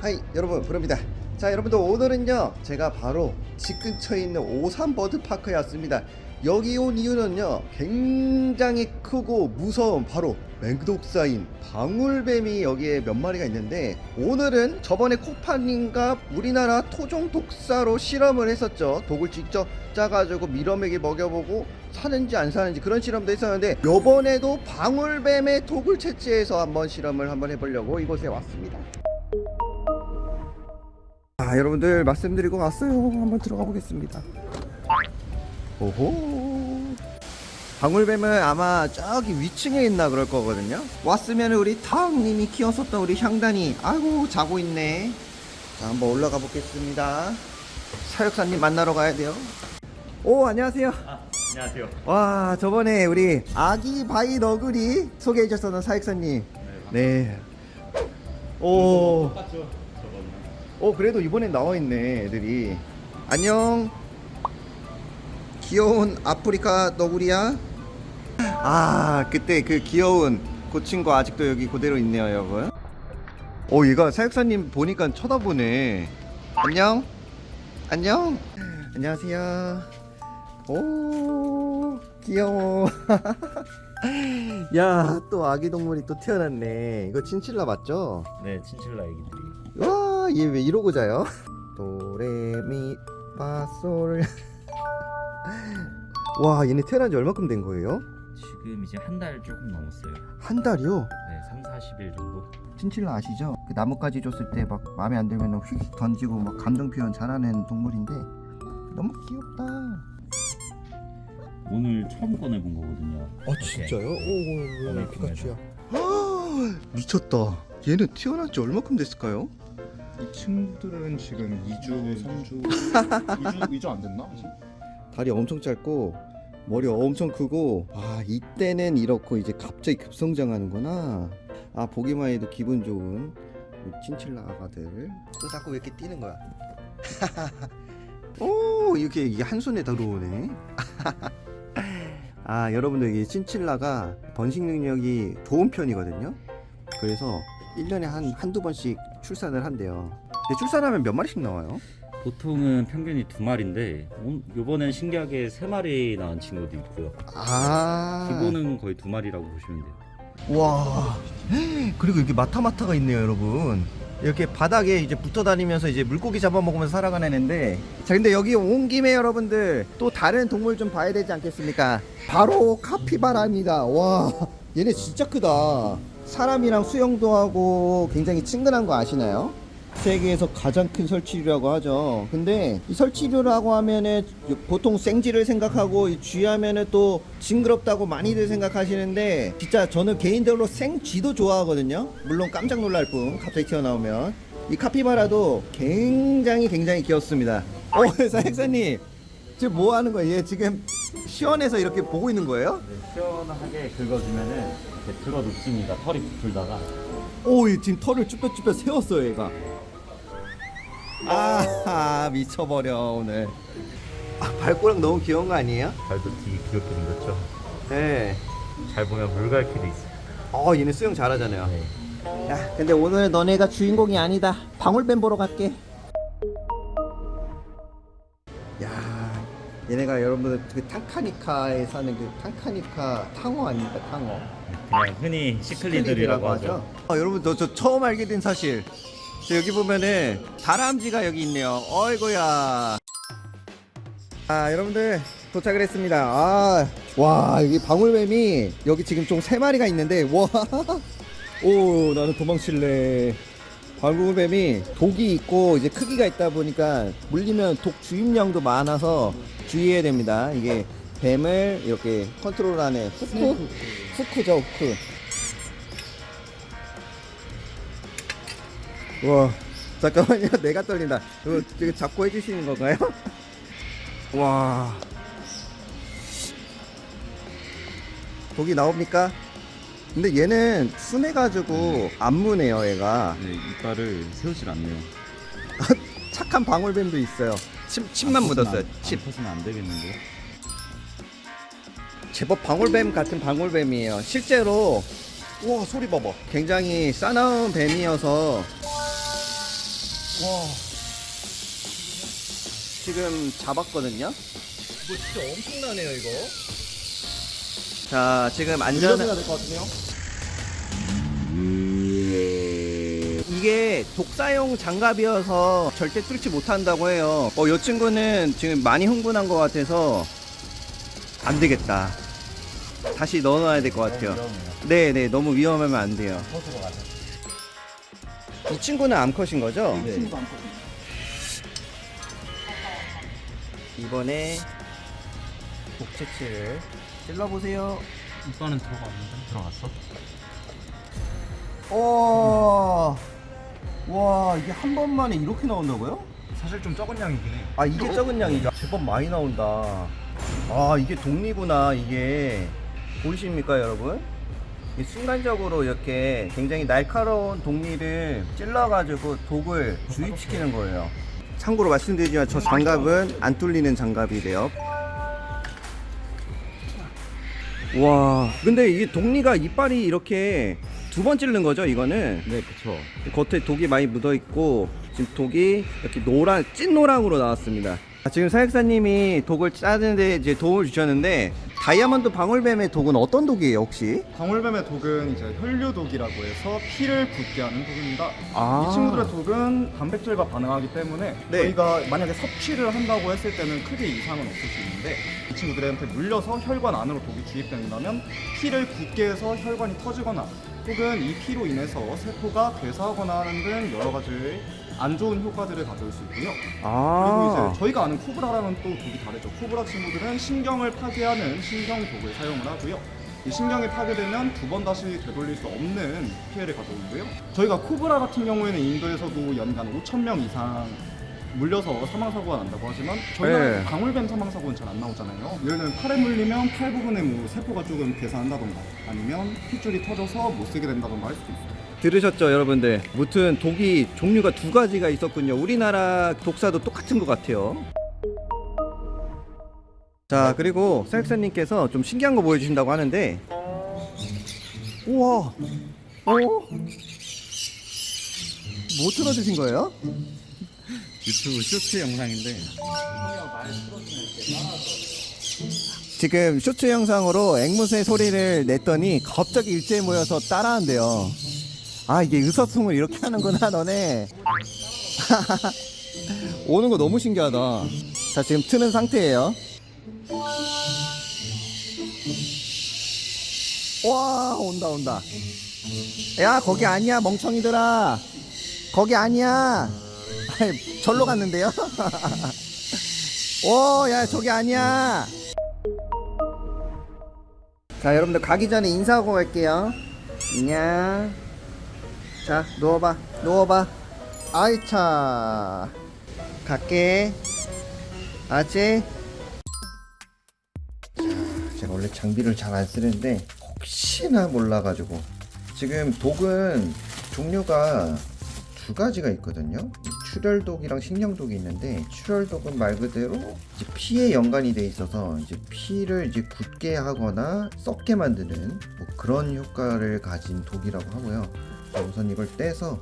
하이 여러분 부릅니다. 자 여러분들 오늘은요 제가 바로 집 근처에 있는 오산버드파크에 왔습니다. 여기 온 이유는요 굉장히 크고 무서운 바로 맹독사인 방울뱀이 여기에 몇 마리가 있는데 오늘은 저번에 코파님과 우리나라 토종 독사로 실험을 했었죠. 독을 직접 짜가지고 밀어먹이 먹여보고 사는지 안 사는지 그런 실험도 했었는데 요번에도 방울뱀의 독을 채취해서 한번 실험을 한번 해보려고 이곳에 왔습니다. 아 여러분들 말씀드리고 왔어요. 한번 들어가 보겠습니다. 오호 방울뱀은 아마 저기 위층에 있나 그럴 거거든요 왔으면 우리 타왕님이 키웠었던 우리 향단이 아이고 자고 있네 자 한번 올라가 보겠습니다 사육사님 만나러 가야 돼요 오 안녕하세요 아, 안녕하세요. 와 저번에 우리 아기 바위너구리 소개해 주셨던 사육사님 네. 오. 똑같죠? 저거는. 어 그래도 이번엔 나와 있네 애들이 안녕 귀여운 아프리카 너구리야 아 그때 그 귀여운 그 친구 아직도 여기 그대로 있네요 여러분 오 얘가 사육사님 보니까 쳐다보네 안녕 안녕 안녕하세요 오 귀여워 야 또 아기 동물이 또 태어났네 이거 친칠라 맞죠? 네, 친칠라 애기들이. 와, 얘 왜 이러고 자요? 도레미 파솔. 와, 얘네 태어난 지 얼마큼 된 거예요? 지금 이제 한 달 조금 넘었어요. 한 달이요? 네, 3, 40일 정도. 친칠라 아시죠? 그 나뭇가지 줬을 때 막 마음에 안 들면 휙 던지고 막 감정 표현 잘하는 동물인데 너무 귀엽다. 오늘 처음 꺼내본 거거든요. 아 진짜요? 오, 오늘 피카츄야. 미쳤다. 얘는 태어난 지 얼마큼 됐을까요? 이 친구들은 지금 2주, 3주, 2주, 2주 안 됐나? 아직? 다리 엄청 짧고 머리 엄청 크고 아 이때는 이렇고 이제 갑자기 급성장하는구나. 아 보기만 해도 기분 좋은 이 친칠라 아가들. 또 자꾸 왜 이렇게 뛰는 거야? 오 이렇게 한 손에 들어오네. 아 여러분들 이 친칠라가 번식 능력이 좋은 편이거든요. 그래서 1년에 한 한두 번씩 출산을 한대요. 근데 출산하면 몇 마리씩 나와요? 보통은 평균이 두 마리인데 오- 요번엔 신기하게 세 마리 낳은 친구도 있고요. 아. 기본은 거의 두 마리라고 보시면 돼요. 와. 그리고 여기 마타마타가 있네요 여러분. 이렇게 바닥에 이제 붙어 다니면서 이제 물고기 잡아먹으면서 살아가는 애인데. 자 근데 여기 온 김에 여러분들 또 다른 동물 좀 봐야 되지 않겠습니까? 바로 카피바라입니다. 와. 얘네 진짜 크다. 사람이랑 수영도 하고 굉장히 친근한 거 아시나요? 세계에서 가장 큰 설치류라고 하죠. 근데 이 설치류라고 하면은 보통 생쥐를 생각하고 이 쥐하면은 또 징그럽다고 많이들 생각하시는데 진짜 저는 개인적으로 생쥐도 좋아하거든요. 물론 깜짝 놀랄 뿐 갑자기 튀어나오면 이 카피바라도 굉장히 굉장히 귀엽습니다. 어 사육사님 지금 뭐 하는 거예요? 얘 지금 시원해서 이렇게 보고 있는 거예요? 네, 시원하게 긁어주면은 이렇게 들어 눕습니다. 털이 붙을다가. 오, 얘 지금 털을 쭈뼛쭈뼛 세웠어요, 얘가. 아, 미쳐버려, 오늘. 아, 발꼬락 너무 귀여운 거 아니에요? 발도 되게 귀엽게 생겼죠. 네. 잘 보면 물갈퀴도 있어요. 어, 얘네 수영 잘하잖아요. 네. 야, 근데 오늘 너네가 주인공이 아니다. 방울뱀 보러 갈게. 야, 얘네가 여러분들 그 탕카니카에 사는 그 탕카니카 탕어 아닙니까, 탕어? 그냥 흔히 시클리들이라고 하죠. 아, 여러분 저, 저 처음 알게 된 사실. 저 여기 보면은 다람쥐가 여기 있네요. 어이구야. 아 여러분들 도착을 했습니다. 아, 와 여기 방울뱀이 여기 지금 총세 마리가 있는데 와. 오 나는 도망칠래. 방울뱀이 독이 있고 이제 크기가 있다 보니까 물리면 독 주입량도 많아서 주의해야 됩니다. 이게 뱀을 이렇게 컨트롤하는 후크, 후크죠 후크. 와 잠깐만요 내가 떨린다 이거, 이거 잡고 해주시는 건가요? 와 독이 나옵니까? 근데 얘는 순해가지고 안 무네요 얘가 네, 이빨을 세우질 않네요. 착한 방울뱀도 있어요 침, 침만 묻었어요 안, 침안 퍼서는 안 되겠는데. 제법 방울뱀 같은 방울뱀이에요. 실제로 와 소리 봐봐. 굉장히 싸나운 뱀이어서 와 지금 잡았거든요. 이거 진짜 엄청나네요 이거. 자 지금 안전 될것 같은데요? 이게 독사용 장갑이어서 절대 뚫지 못한다고 해요. 어, 이 친구는 지금 많이 흥분한 것 같아서 안 되겠다. 다시 넣어놔야 될 것 같아요. 네, 네, 너무 위험하면 안 돼요. 이 친구는 암컷인 거죠? 네. 이번에 복채치를 찔러보세요. 이거는 들어갔는데 들어갔어? 오, 와, 이게 한 번만에 이렇게 나온다고요? 사실 좀 적은 양이긴 해. 아 이게 적은 양이죠 제법 많이 나온다 아 이게 독리구나 이게 보이십니까 여러분 이 순간적으로 이렇게 굉장히 날카로운 독리를 찔러가지고 독을 주입시키는 거예요. 참고로 말씀드리지만 저 장갑은 안 뚫리는 장갑이래요. 와. 근데 이게 독리가 이빨이 이렇게 두번 찌르는 거죠 이거는? 네 그쵸. 겉에 독이 많이 묻어 있고 지금 독이 이렇게 노란 찐노랑으로 나왔습니다. 아, 지금 사육사님이 독을 짜는데 이제 도움을 주셨는데 다이아몬드 방울뱀의 독은 어떤 독이에요 혹시? 방울뱀의 독은 이제 혈류독이라고 해서 피를 붓게 하는 독입니다. 아. 이 친구들의 독은 단백질과 반응하기 때문에 네. 저희가 만약에 섭취를 한다고 했을 때는 크게 이상은 없을 수 있는데 이 친구들한테 물려서 혈관 안으로 독이 주입된다면 피를 붓게 해서 혈관이 터지거나 혹은 이 피로 인해서 세포가 괴사하거나 하는 등 여러 가지 안 좋은 효과들을 가져올 수 있고요. 그리고 아. 이제 저희가 아는 코브라랑은 또 독이 다르죠. 코브라 친구들은 신경을 파괴하는 신경 독을 사용을 하고요. 이 신경이 파괴되면 두 번 다시 되돌릴 수 없는 피해를 가져오고요. 저희가 코브라 같은 경우에는 인도에서도 연간 5천 명 이상 물려서 사망 사고가 난다고 하지만 저희가 네. 방울뱀 사망 사고는 잘 안 나오잖아요. 예를 들면 팔에 물리면 팔 부분에 뭐 세포가 조금 괴사한다던가 아니면 핏줄이 터져서 못 쓰게 된다던가 할 수도 있어요. 들으셨죠 여러분들 무튼 독이 종류가 두 가지가 있었군요 우리나라 독사도 똑같은 것 같아요 자 그리고 사육사님께서 좀 신기한 거 보여주신다고 하는데 우와 어? 뭐 틀어주신 거예요? 유튜브 쇼츠 영상인데 지금 쇼츠 영상으로 앵무새 소리를 냈더니 갑자기 일제히 모여서 따라한대요. 아 이게 의사소통을 이렇게 하는구나 너네. 오는 거 너무 신기하다. 자 지금 트는 상태예요. 와 온다 온다. 야 거기 아니야 멍청이들아. 거기 아니야. 절로 갔는데요. 오야 저기 아니야. 자 여러분들 가기 전에 인사하고 갈게요 안녕 자 누워봐 누워봐. 아이차. 갈게. 아지 제가 원래 장비를 잘 안 쓰는데 혹시나 몰라가지고. 지금 독은 종류가 두 가지가 있거든요. 이 출혈독이랑 식량독이 있는데 출혈독은 말 그대로 이제 피에 연관이 돼 있어서 이제 피를 이제 굳게 하거나 썩게 만드는 뭐 그런 효과를 가진 독이라고 하고요. 자, 우선 이걸 떼서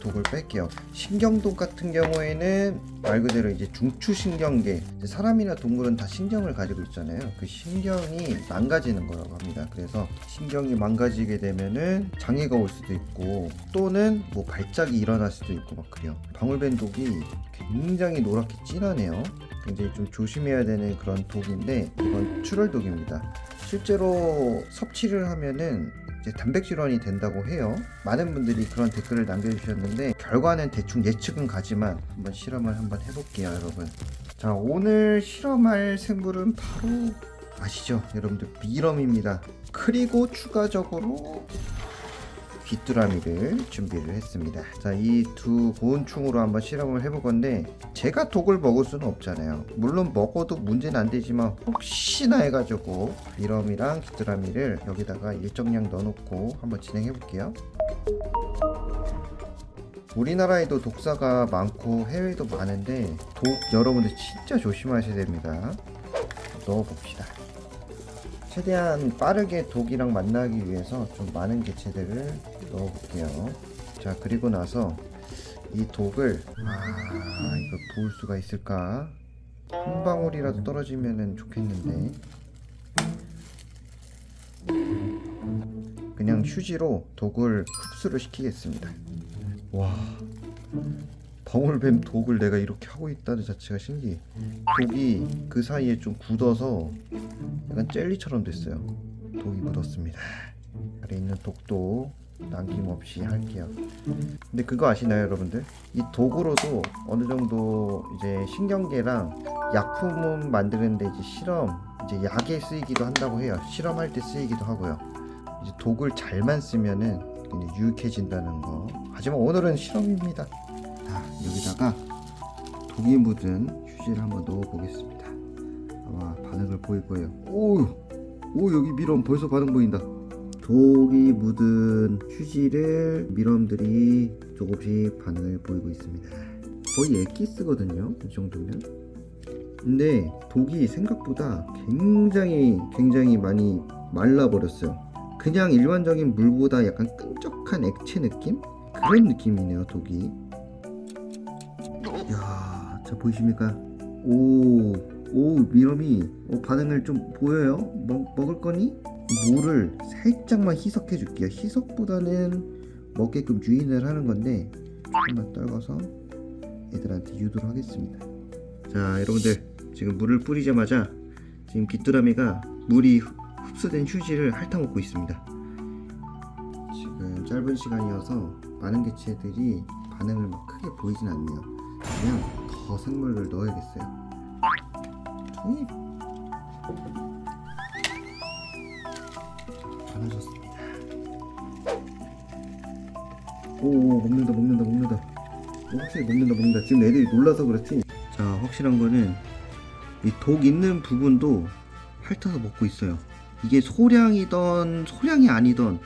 독을 뺄게요. 신경독 같은 경우에는 말 그대로 이제 중추신경계 사람이나 동물은 다 신경을 가지고 있잖아요. 그 신경이 망가지는 거라고 합니다. 그래서 신경이 망가지게 되면은 장애가 올 수도 있고 또는 뭐 발작이 일어날 수도 있고 막 그래요. 방울뱀 독이 굉장히 노랗게 진하네요. 굉장히 좀 조심해야 되는 그런 독인데 이건 출혈독입니다. 실제로 섭취를 하면은 이제 단백질원이 된다고 해요. 많은 분들이 그런 댓글을 남겨주셨는데 결과는 대충 예측은 가지만 한번 실험을 한번 해볼게요, 여러분. 자, 오늘 실험할 생물은 바로 아시죠, 여러분들 미럼입니다. 그리고 추가적으로 귀뚜라미를 준비를 했습니다. 자, 이 두 고온충으로 한번 실험을 해볼 건데 제가 독을 먹을 수는 없잖아요. 물론 먹어도 문제는 안 되지만 혹시나 해가지고 미럼이랑 귀뚜라미를 여기다가 일정량 넣어놓고 한번 진행해 볼게요. 우리나라에도 독사가 많고 해외에도 많은데 독 여러분들 진짜 조심하셔야 됩니다. 넣어봅시다. 최대한 빠르게 독이랑 만나기 위해서 좀 많은 개체들을 넣어볼게요. 자 그리고 나서 이 독을 아 이거 부을 수가 있을까? 한 방울이라도 떨어지면 좋겠는데 그냥 휴지로 독을 흡수를 시키겠습니다. 와 방울뱀 독을 내가 이렇게 하고 있다는 자체가 신기해. 독이 그 사이에 좀 굳어서 약간 젤리처럼 됐어요. 독이 묻었습니다. 아래 있는 독도 남김없이 할게요. 근데 그거 아시나요, 여러분들? 이 독으로도 어느 정도 이제 신경계랑 약품 만드는데 이제 실험, 이제 약에 쓰이기도 한다고 해요. 실험할 때 쓰이기도 하고요. 이제 독을 잘만 쓰면은 유익해진다는 거. 하지만 오늘은 실험입니다. 자, 여기다가 독이 묻은 휴지를 한번 넣어 보겠습니다. 아마 반응을 보일 거예요. 오, 오 여기 미럼 벌써 반응 보인다. 독이 묻은 휴지를 미럼들이 조금씩 반응을 보이고 있습니다. 거의 엑기스거든요. 이 정도면. 근데 독이 생각보다 굉장히 굉장히 많이 말라버렸어요. 그냥 일반적인 물보다 약간 끈적한 액체 느낌? 그런 느낌이네요, 독이. 야, 자 보이십니까? 오, 오 미럼이 어, 반응을 좀 보여요. 먹, 먹을 거니? 물을 살짝만 희석해 줄게요. 희석보다는 먹게끔 유인을 하는 건데 한번 떨궈서 애들한테 유도를 하겠습니다. 자, 여러분들 지금 물을 뿌리자마자 지금 귀뚜라미가 물이 흡- 흡수된 휴지를 핥아먹고 있습니다. 지금 짧은 시간이어서 많은 개체들이 반응을 막 크게 보이진 않네요. 그냥 더 생물을 넣어야겠어요. 투입. 많아졌습니다. 오 먹는다 먹는다 먹는다. 오, 확실히 먹는다 먹는다. 지금 애들이 놀라서 그렇지. 자 확실한 거는 이 독 있는 부분도 핥아서 먹고 있어요. 이게 소량이던 소량이 아니던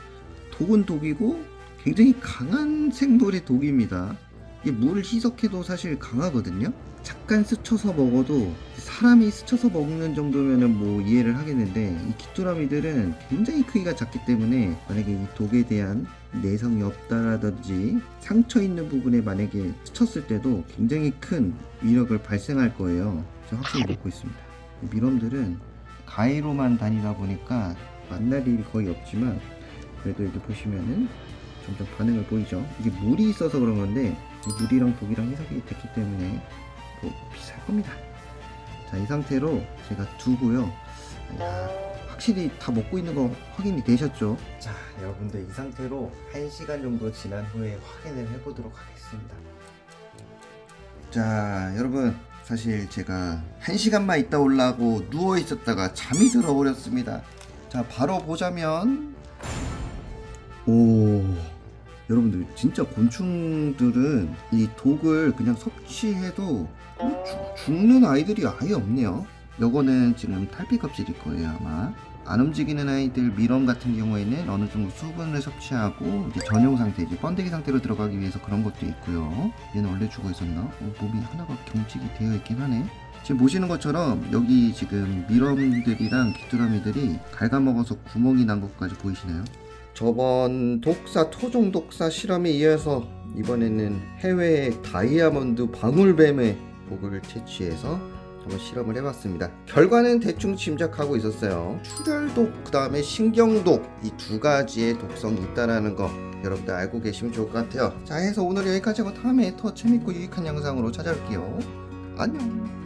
독은 독이고 굉장히 강한 생물의 독입니다. 물을 희석해도 사실 강하거든요. 잠깐 스쳐서 먹어도 사람이 스쳐서 먹는 정도면은 뭐 이해를 하겠는데 이 귀뚜라미들은 굉장히 크기가 작기 때문에 만약에 이 독에 대한 내성이 없다라든지 상처 있는 부분에 만약에 스쳤을 때도 굉장히 큰 위력을 발생할 거예요. 확실히 먹고 있습니다. 이 미럼들은 가위로만 다니다 보니까 만날 일이 거의 없지만 그래도 여기 보시면은 점점 반응을 보이죠. 이게 물이 있어서 그런 건데 이 물이랑 독이랑 희석이 됐기 때문에 뭐 비쌀 겁니다. 자, 이 상태로 제가 두고요. 야, 확실히 다 먹고 있는 거 확인이 되셨죠? 자, 여러분들 이 상태로 1시간 정도 지난 후에 확인을 해보도록 하겠습니다. 자, 여러분 사실 제가 1시간만 있다 올라고 누워 있었다가 잠이 들어 버렸습니다. 자, 바로 보자면 오 여러분들 진짜 곤충들은 이 독을 그냥 섭취해도 뭐 죽- 죽는 아이들이 아예 없네요 요거는 지금 탈피 껍질일 거예요 아마 안 움직이는 아이들 미럼 같은 경우에는 어느 정도 수분을 섭취하고 이제 전용 상태 이제 번데기 상태로 들어가기 위해서 그런 것도 있고요 얘는 원래 죽어 있었나? 어, 몸이 하나가 경직이 되어 있긴 하네 지금 보시는 것처럼 여기 지금 미럼들이랑 귀뚜라미들이 갉아먹어서 구멍이 난 것까지 보이시나요? 저번 독사 토종 독사 실험에 이어서 이번에는 해외 다이아몬드 방울뱀의 독을 채취해서 한번 실험을 해봤습니다. 결과는 대충 짐작하고 있었어요. 출혈독 그 다음에 신경독 이 두 가지의 독성이 있다라는 거 여러분들 알고 계시면 좋을 것 같아요. 자 해서 오늘 여기까지 하고 다음에 더 재밌고 유익한 영상으로 찾아올게요. 안녕.